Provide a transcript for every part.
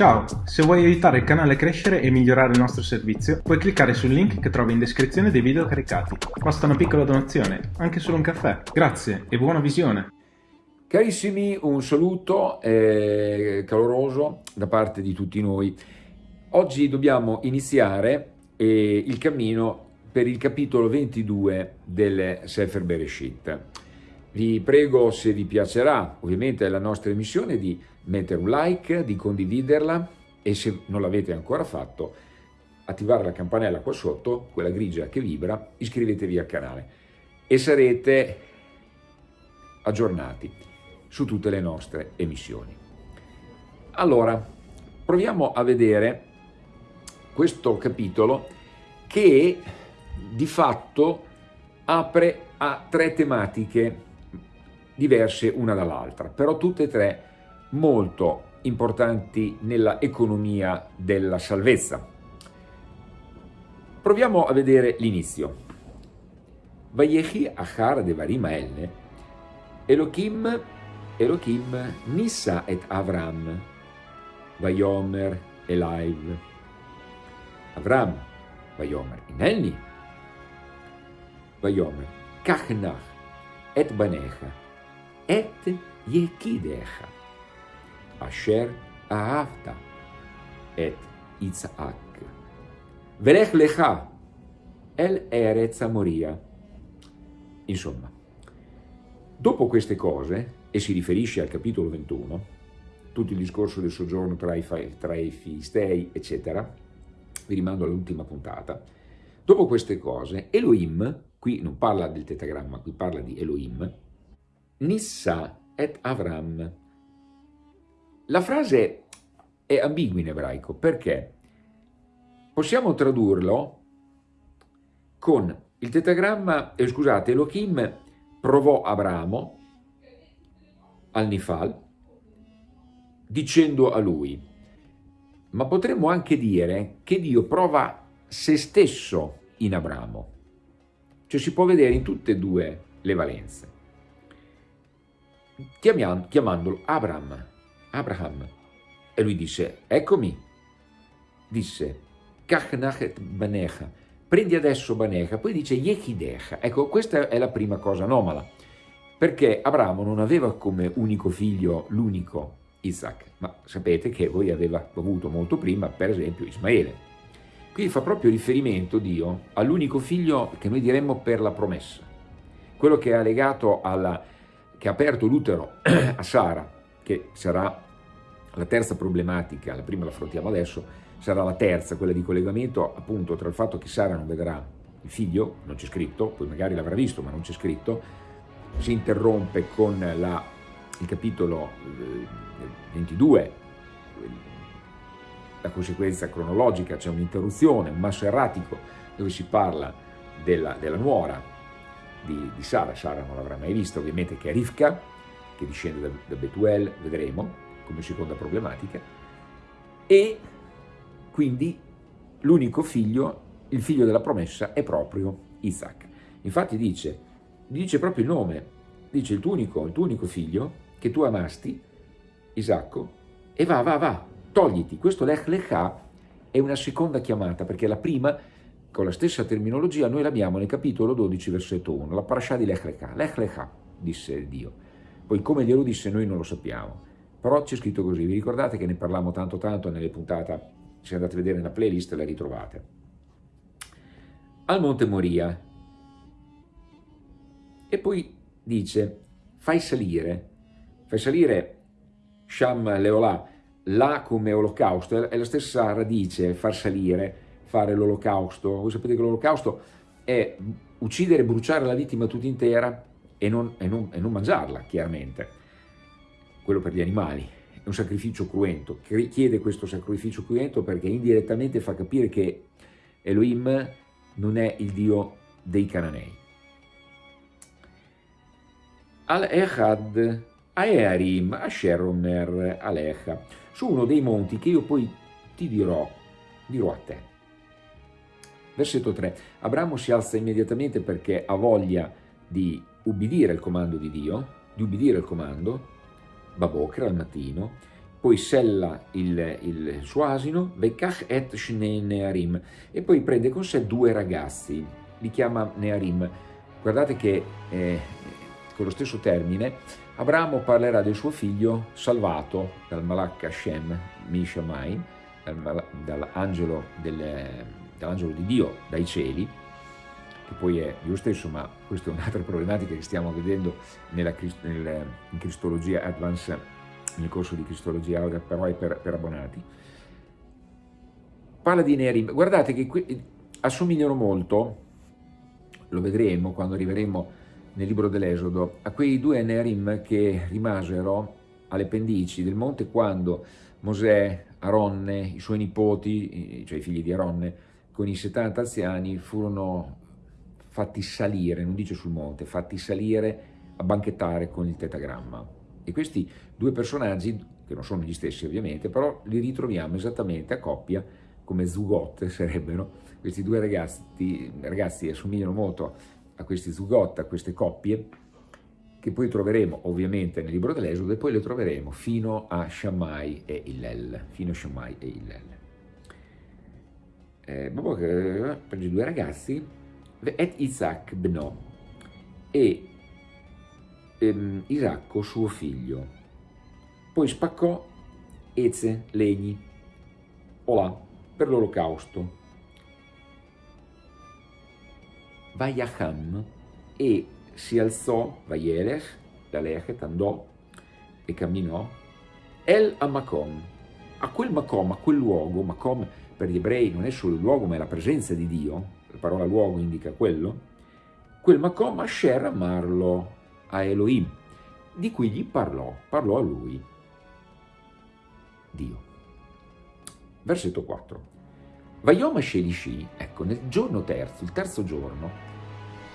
Ciao, se vuoi aiutare il canale a crescere e migliorare il nostro servizio, puoi cliccare sul link che trovi in descrizione dei video caricati. Basta una piccola donazione, anche solo un caffè. Grazie e buona visione! Carissimi, un saluto eh, caloroso da parte di tutti noi. Oggi dobbiamo iniziare eh, il cammino per il capitolo 22 del Sefer Bereshit. Vi prego, se vi piacerà, ovviamente la nostra emissione, di mettere un like, di condividerla e se non l'avete ancora fatto, attivare la campanella qua sotto, quella grigia che vibra, iscrivetevi al canale e sarete aggiornati su tutte le nostre emissioni. Allora, proviamo a vedere questo capitolo che di fatto apre a tre tematiche diverse una dall'altra, però tutte e tre molto importanti nella economia della salvezza. Proviamo a vedere l'inizio. Vayechi achar devarim haelne, Elohim, Elohim nissa et Avram, Vayomer elaiv. Avram, Vayomer inelni, Vayomer kachnach et banecha, et יקידך, אשר אהבת את יצחק. ולך לך אל ארץ המוריה. Insomma, dopo queste cose, e si riferisce al capitolo 21, tutto il discorso del soggiorno tra i, tra i Filistei, eccetera, vi rimando all'ultima puntata, dopo queste cose, Elohim, qui non parla del tetagramma, qui parla di Elohim, Nissa et Avram. La frase è ambigua in ebraico perché? Possiamo tradurlo con il tetagramma, eh, scusate, Elohim provò Abramo al Nifal dicendo a lui, ma potremmo anche dire che Dio prova se stesso in Abramo, cioè si può vedere in tutte e due le valenze chiamandolo Abram, Abraham. E lui disse, eccomi. Disse, Banecha, prendi adesso Banecha, poi dice Yechidecha. Ecco, questa è la prima cosa anomala, perché Abramo non aveva come unico figlio l'unico Isaac, ma sapete che voi aveva avuto molto prima, per esempio, Ismaele. Qui fa proprio riferimento Dio all'unico figlio che noi diremmo per la promessa, quello che è legato alla che ha aperto l'utero a Sara, che sarà la terza problematica, la prima la affrontiamo adesso, sarà la terza, quella di collegamento appunto tra il fatto che Sara non vedrà il figlio, non c'è scritto, poi magari l'avrà visto ma non c'è scritto, si interrompe con la, il capitolo 22, eh, la conseguenza cronologica, c'è un'interruzione, un masso erratico dove si parla della, della nuora di, di Sara, Sara non l'avrà mai vista ovviamente, che è Rivka, che discende da, da Betuel, vedremo come seconda problematica, e quindi l'unico figlio, il figlio della promessa, è proprio Isaac. Infatti dice, dice proprio il nome, dice il tuo unico, il tuo unico figlio, che tu amasti, Isacco, e va, va, va, togliti. Questo Lech Lechà è una seconda chiamata, perché la prima con la stessa terminologia noi l'abbiamo nel capitolo 12 versetto 1, la parasha di Lech Lecha, Lech Lecha, disse Dio. Poi come glielo disse noi non lo sappiamo, però c'è scritto così, vi ricordate che ne parlammo tanto tanto nelle puntate, se andate a vedere nella playlist la ritrovate. Al Monte Moria, e poi dice, fai salire, fai salire Sham Leolà, là come olocausto, è la stessa radice, far salire, fare l'olocausto. Voi sapete che l'olocausto è uccidere e bruciare la vittima tutta intera e non, e, non, e non mangiarla, chiaramente. Quello per gli animali. È un sacrificio cruento. Chiede questo sacrificio cruento perché indirettamente fa capire che Elohim non è il Dio dei cananei. Al-Echad Aearim Asher Omer Alecha, su uno dei monti che io poi ti dirò, dirò a te. Versetto 3. Abramo si alza immediatamente perché ha voglia di ubbidire il comando di Dio, di ubbidire il comando, Babokra al mattino, poi sella il, il suo asino, Veikach et Shnei Nearim, e poi prende con sé due ragazzi, li chiama Nearim. Guardate che eh, con lo stesso termine Abramo parlerà del suo figlio salvato dal Malak Hashem, Mishamai, dall'angelo dall di Dio dai cieli, che poi è Dio stesso, ma questa è un'altra problematica che stiamo vedendo nella, nel, in Cristologia Advance, nel corso di Cristologia Aurea, però è per, per abbonati. Parla di Nerim, guardate che qui, assomigliano molto, lo vedremo quando arriveremo nel libro dell'Esodo, a quei due Nerim che rimasero alle pendici del monte quando Mosè, Aronne, i suoi nipoti, cioè i figli di Aronne, con i 70 anziani furono fatti salire, non dice sul monte, fatti salire a banchettare con il tetagramma. E questi due personaggi, che non sono gli stessi ovviamente, però li ritroviamo esattamente a coppia, come zugot sarebbero, questi due ragazzi, ragazzi assomigliano molto a questi zugot, a queste coppie, che poi troveremo ovviamente nel libro dell'Esodo e poi le troveremo fino a Shammai e Hillel, fino a Shammai e Hillel. Eh, prende due ragazzi, et Isaac beno, e ehm, Isacco suo figlio. Poi spaccò Eze, legni, olà, per l'olocausto. Vayacham e si alzò, Vayelech, da Lechet, andò e camminò, El a Macom, a quel Macom, a quel luogo, Macom per gli ebrei non è solo il luogo ma è la presenza di Dio, la parola luogo indica quello, quel Macom Asher amarlo a Elohim, di cui gli parlò, parlò a lui, Dio. Versetto 4. Vayom Shelishi, ecco, nel giorno terzo, il terzo giorno,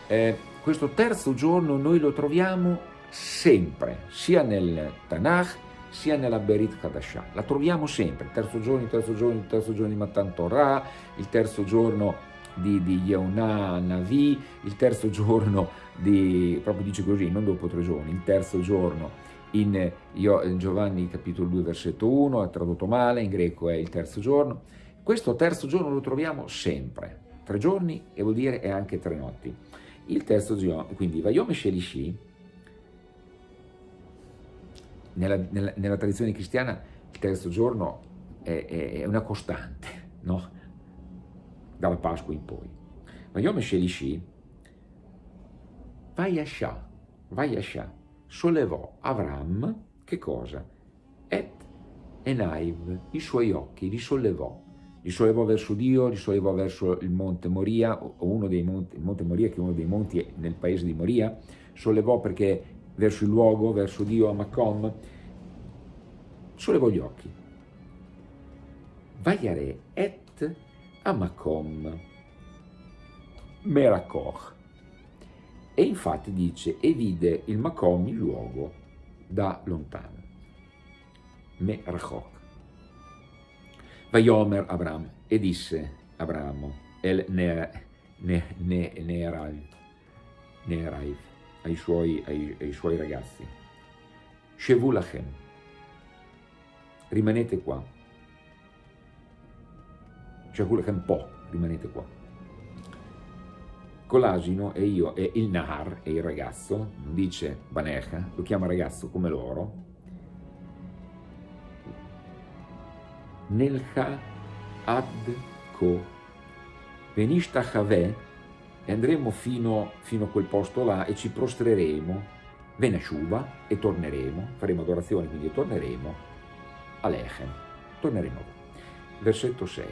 eh, questo terzo giorno noi lo troviamo sempre, sia nel Tanakh, sia nella Berit Hadashah. La troviamo sempre, il terzo giorno, il terzo giorno, il terzo giorno di Matan Torah, il terzo giorno di, di Yehunah Navi, il terzo giorno di, proprio dice così, non dopo tre giorni, il terzo giorno in Giovanni capitolo 2 versetto 1, è tradotto male, in greco è il terzo giorno. Questo terzo giorno lo troviamo sempre, tre giorni e vuol dire è anche tre notti. Il terzo giorno, quindi Vayom Shelishi, nella, nella, nella, tradizione cristiana il terzo giorno è, è, è una costante, no? dalla Pasqua in poi. Ma Yom Shelishi, Vayasha, Vayasha, sollevò Avram, che cosa? Et Enaiv, i suoi occhi, li sollevò. Li sollevò verso Dio, li sollevò verso il monte Moria, o uno dei monti, il monte Moria che è uno dei monti nel paese di Moria, sollevò perché verso il luogo, verso Dio a Macom, sollevò gli occhi. Vayare et a Macom Merakoch. E infatti dice, e vide il Macom, il luogo, da lontano. Merachok. Vayomer Abram, e disse Abramo, el Neeraiv, Neeraiv, ai suoi, ai, ai suoi ragazzi, Shevulachem, rimanete qua, Shevulachem po, rimanete qua. Con e io, e il Nahar, e il ragazzo, non dice Banecha, lo chiama ragazzo come loro, Nelcha ad ko. Venishtachavé e andremo fino, fino, a quel posto là e ci prostreremo Venasciuva e torneremo, faremo adorazione quindi torneremo a Lechem, torneremo. Versetto 6.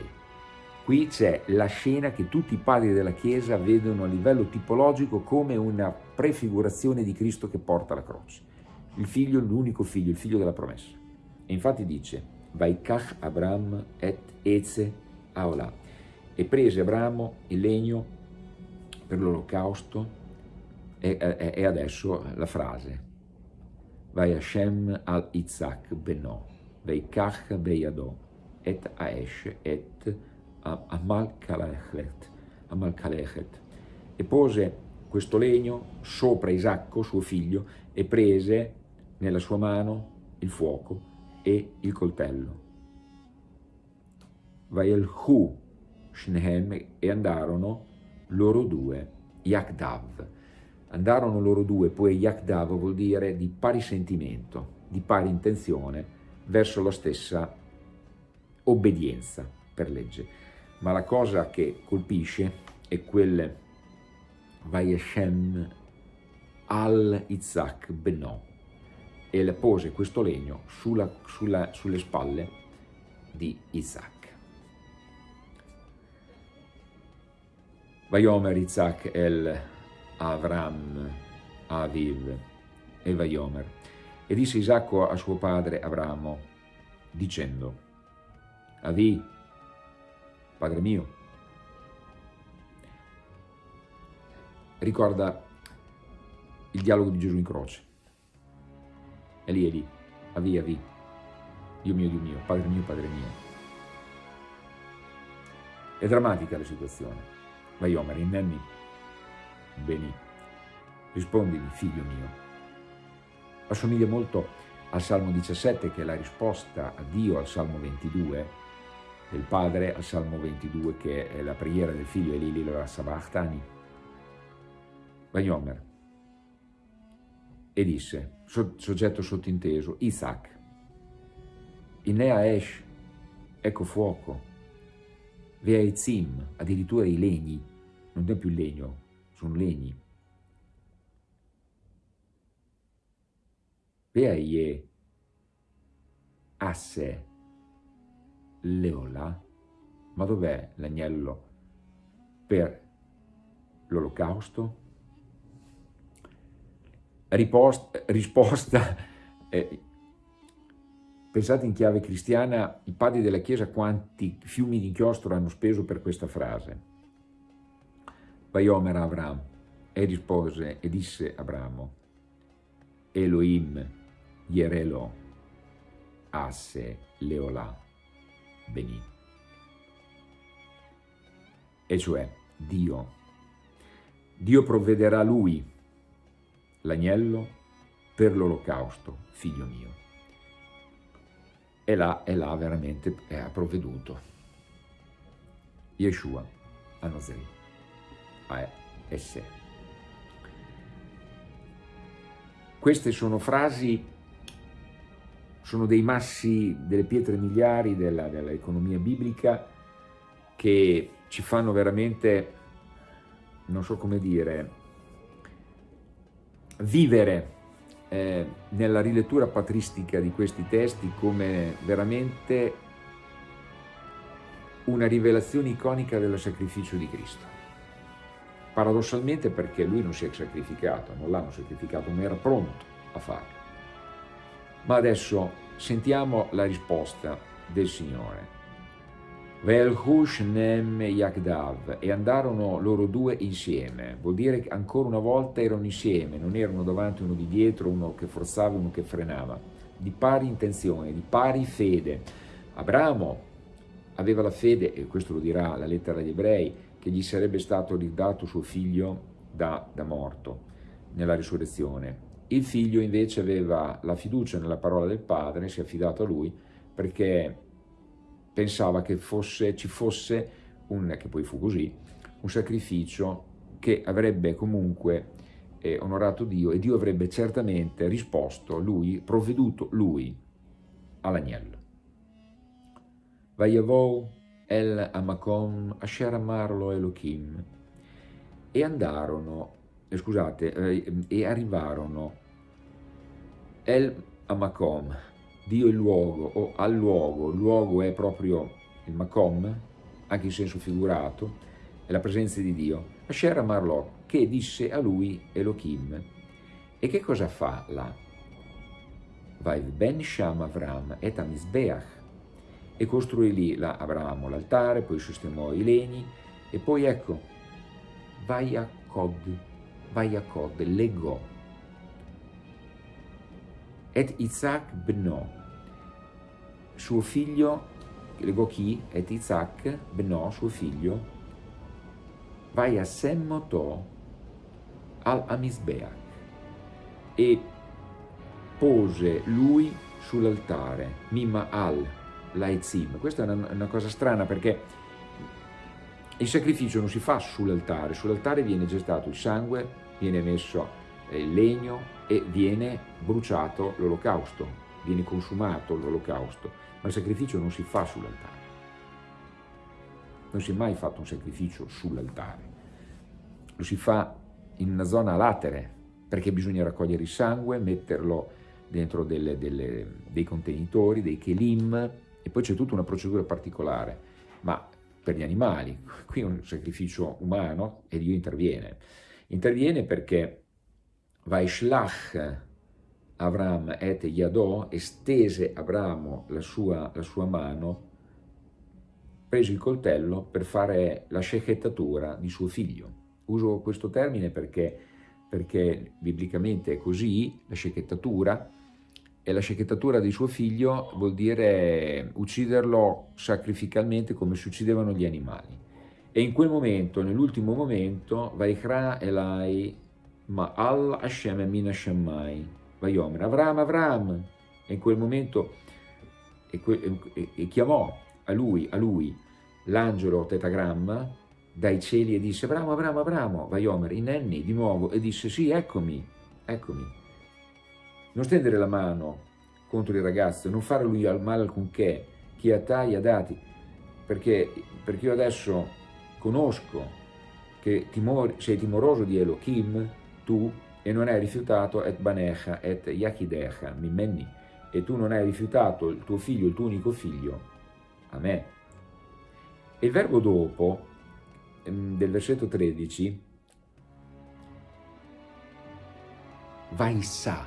Qui c'è la scena che tutti i padri della Chiesa vedono a livello tipologico come una prefigurazione di Cristo che porta la croce. Il figlio, l'unico figlio, il figlio della promessa. E infatti dice, Vaikach Abram et Eze Aola. E prese Abramo il legno per l'olocausto e, e, e, adesso la frase. Vai Hashem al Isaac beno, Vaikach beyado, et Aesh et Amalkalechet, Amalkalechet. E pose questo legno sopra Isacco, suo figlio, e prese nella sua mano il fuoco e il coltello. Vaelhu Shnehem e andarono loro due, Yakdav. Andarono loro due, poi Yakdav vuol dire di pari sentimento, di pari intenzione verso la stessa obbedienza per legge. Ma la cosa che colpisce è quel Vayeshem al Isaac Benò e le pose questo legno sulla, sulla, sulle spalle di Isaac. Vayomer Isaac el Avram Aviv e Vayomer. E disse Isacco a suo padre Abramo, dicendo, Avi, padre mio, ricorda il dialogo di Gesù in croce. E lì, è lì, Avi, Avi, Dio mio, Dio mio, Padre mio, Padre mio. È drammatica la situazione. Vaiomer, innenni, beni, rispondimi, figlio mio. Assomiglia molto al Salmo 17, che è la risposta a Dio al Salmo 22, del padre al Salmo 22, che è la preghiera del figlio Elili, la Sabachtani. Vaiomer, e disse, soggetto sottinteso, Isaac, Inea Esh, ecco fuoco, Veaezim, addirittura i legni, non è più legno, sono legni. Veaie asse leola, ma dov'è l'agnello per l'olocausto? risposta, eh, pensate in chiave cristiana, i padri della Chiesa quanti fiumi di inchiostro hanno speso per questa frase. Vaiomer Avram e rispose e disse Abramo, Elohim Yerelo asse leola beni. E cioè Dio. Dio provvederà lui l'agnello per l'olocausto, figlio mio. E là, e là veramente ha provveduto. Yeshua a Nazareth, a esse. Queste sono frasi, sono dei massi, delle pietre miliari dell'economia dell biblica che ci fanno veramente, non so come dire, vivere eh, nella rilettura patristica di questi testi come veramente una rivelazione iconica del sacrificio di Cristo. Paradossalmente perché lui non si è sacrificato, non l'hanno sacrificato, ma era pronto a farlo. Ma adesso sentiamo la risposta del Signore. Velhush Nem Yakdav, e andarono loro due insieme, vuol dire che ancora una volta erano insieme, non erano davanti uno di dietro, uno che forzava, uno che frenava, di pari intenzione, di pari fede. Abramo aveva la fede, e questo lo dirà la lettera agli ebrei, che gli sarebbe stato ridato suo figlio da, da morto nella risurrezione. Il figlio invece aveva la fiducia nella parola del padre, si è affidato a lui, perché pensava che fosse, ci fosse, un, che poi fu così, un sacrificio che avrebbe comunque eh, onorato Dio e Dio avrebbe certamente risposto lui, provveduto lui all'agnello. Vayavou el Amakom Asher Amarlo Elohim e andarono, eh, scusate, eh, e arrivarono el Amakom, Dio il luogo o al luogo, il luogo è proprio il Makom, anche in senso figurato, è la presenza di Dio, Asher Amarlò, che disse a lui Elohim. E che cosa fa là? Vai ben Sham Avram et Amisbeach e costruì lì la Abramo l'altare, poi sistemò i legni e poi ecco, vai a Cod, vai a Cod, legò et Isaac beno, suo figlio, legò chi? Et Isaac beno, suo figlio, vai a Semmotò al Amisbeach e pose lui sull'altare, mima al, laezim. Questa è una, una cosa strana perché il sacrificio non si fa sull'altare, sull'altare viene gestato il sangue, viene messo il legno e viene bruciato l'olocausto, viene consumato l'olocausto, ma il sacrificio non si fa sull'altare. Non si è mai fatto un sacrificio sull'altare, lo si fa in una zona latere, perché bisogna raccogliere il sangue, metterlo dentro delle, delle, dei contenitori, dei kelim, e poi c'è tutta una procedura particolare, ma per gli animali, qui è un sacrificio umano e Dio interviene. Interviene perché Vaishlach Avram et Yadò, estese Abramo la sua, la sua mano, prese il coltello per fare la scechettatura di suo figlio. Uso questo termine perché, perché biblicamente è così, la scechettatura, e la scechettatura di suo figlio vuol dire ucciderlo sacrificalmente come si uccidevano gli animali. E in quel momento, nell'ultimo momento, Vaikra Elai Ma'al Hashem Emin Hashammai, Vayomer, Avram, Avram, e in quel momento e, e, e chiamò a lui, a lui l'angelo tetagramma dai cieli e disse Abramo, Abramo, Abramo, Vaiomer, Inenni di nuovo e disse sì, eccomi, eccomi. Non stendere la mano contro il ragazzo, non fare lui al male alcunché, chi ha tagli ha dati, perché, perché io adesso conosco che timor, sei timoroso di Elohim, tu, e non hai rifiutato et banecha et yachidecha, mimmenni, e tu non hai rifiutato il tuo figlio, il tuo unico figlio, a me. E il verbo dopo, ehm, del versetto 13, vai sa,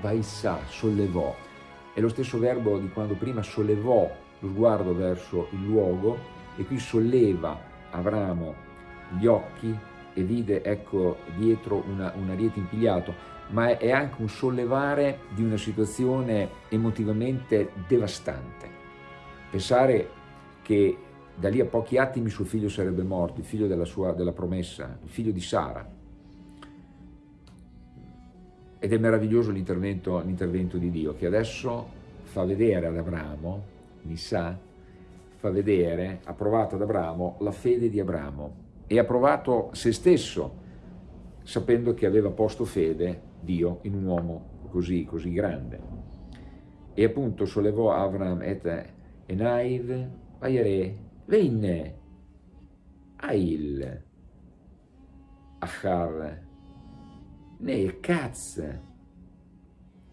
vaissa, sollevò. È lo stesso verbo di quando prima sollevò lo sguardo verso il luogo e qui solleva Abramo gli occhi e vide, ecco, dietro una, un ariete impigliato, ma è anche un sollevare di una situazione emotivamente devastante. Pensare che da lì a pochi attimi suo figlio sarebbe morto, il figlio della, sua, della promessa, il figlio di Sara, ed è meraviglioso l'intervento di Dio che adesso fa vedere ad Abramo, Nissa, fa vedere, ha provato ad Abramo la fede di Abramo e ha provato se stesso sapendo che aveva posto fede Dio in un uomo così, così grande. E appunto sollevò Avram et Enaiv, Vayere, Venne, Ail, Achar, nel Katz,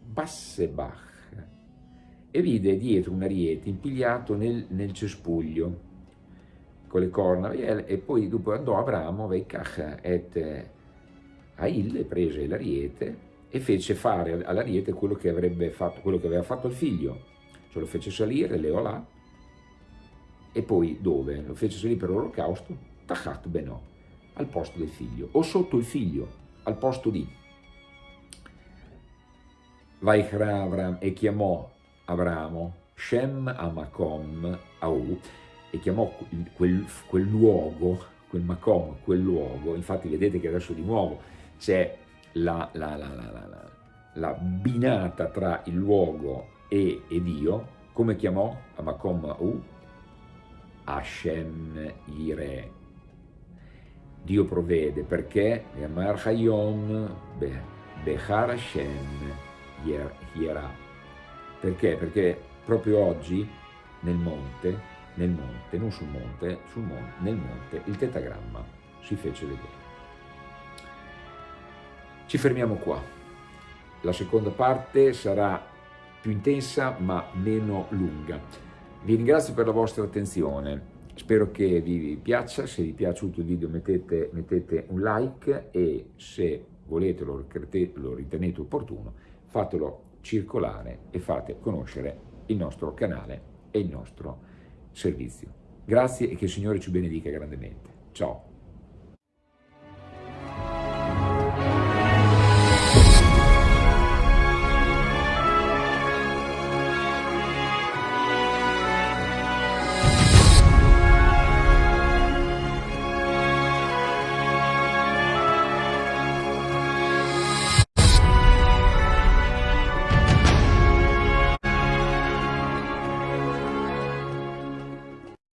Bassebach, e vide dietro un ariete impigliato nel, nel cespuglio con le corna e poi dopo andò Abramo Veikach et Ail prese l'ariete e fece fare all'ariete quello quello che aveva fatto il figlio cioè lo fece salire Leolà e poi dove? lo fece salire per l'olocausto Tachat Benò al posto del figlio o sotto il figlio al posto di Vaikra Avram e chiamò Abramo Shem Amakom Au e chiamò quel, quel luogo, quel Makom, quel luogo, infatti vedete che adesso di nuovo c'è la, la, la, la, binata tra il luogo e, e Dio, come chiamò Amakom Au? Hashem Ire. Dio provvede perché Yamar Hayom Behar Hashem Hierà. Perché? Perché proprio oggi nel monte, nel monte, non sul monte, sul monte, nel monte, il tetagramma si fece vedere. Ci fermiamo qua. La seconda parte sarà più intensa ma meno lunga. Vi ringrazio per la vostra attenzione, spero che vi piaccia, se vi è piaciuto il video mettete, mettete un like e se volete, lo, lo ritenete opportuno, fatelo circolare e fate conoscere il nostro canale e il nostro servizio. Grazie e che il Signore ci benedica grandemente. Ciao!